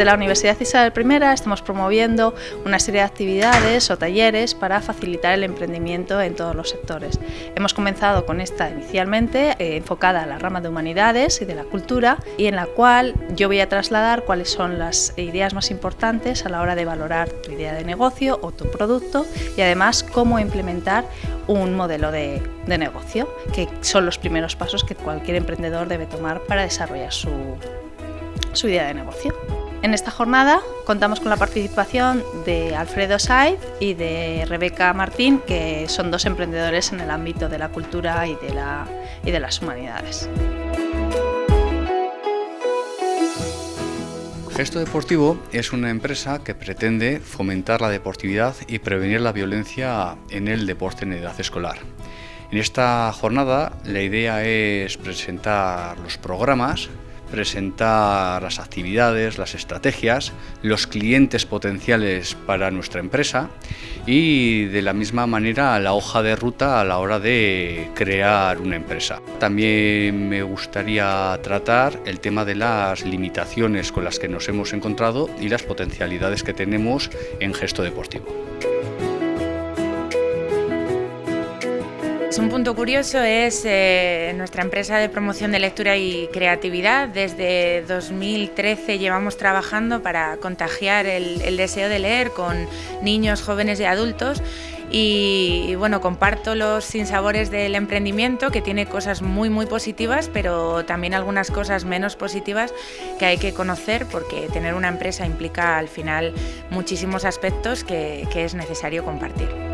Desde la Universidad Isabel I estamos promoviendo una serie de actividades o talleres para facilitar el emprendimiento en todos los sectores. Hemos comenzado con esta inicialmente eh, enfocada a la rama de humanidades y de la cultura y en la cual yo voy a trasladar cuáles son las ideas más importantes a la hora de valorar tu idea de negocio o tu producto y además cómo implementar un modelo de, de negocio, que son los primeros pasos que cualquier emprendedor debe tomar para desarrollar su, su idea de negocio. En esta jornada contamos con la participación de Alfredo Saiz y de Rebeca Martín, que son dos emprendedores en el ámbito de la cultura y de, la, y de las humanidades. Gesto Deportivo es una empresa que pretende fomentar la deportividad y prevenir la violencia en el deporte en edad escolar. En esta jornada la idea es presentar los programas presentar las actividades, las estrategias, los clientes potenciales para nuestra empresa y de la misma manera la hoja de ruta a la hora de crear una empresa. También me gustaría tratar el tema de las limitaciones con las que nos hemos encontrado y las potencialidades que tenemos en gesto deportivo. Un punto curioso es eh, nuestra empresa de promoción de lectura y creatividad. Desde 2013 llevamos trabajando para contagiar el, deseo de leer con niños, jóvenes y adultos. Y, bueno, comparto los sinsabores del emprendimiento que tiene cosas muy muy positivas, pero también algunas cosas menos positivas que hay que conocer porque tener una empresa implica al final muchísimos aspectos que es necesario compartir.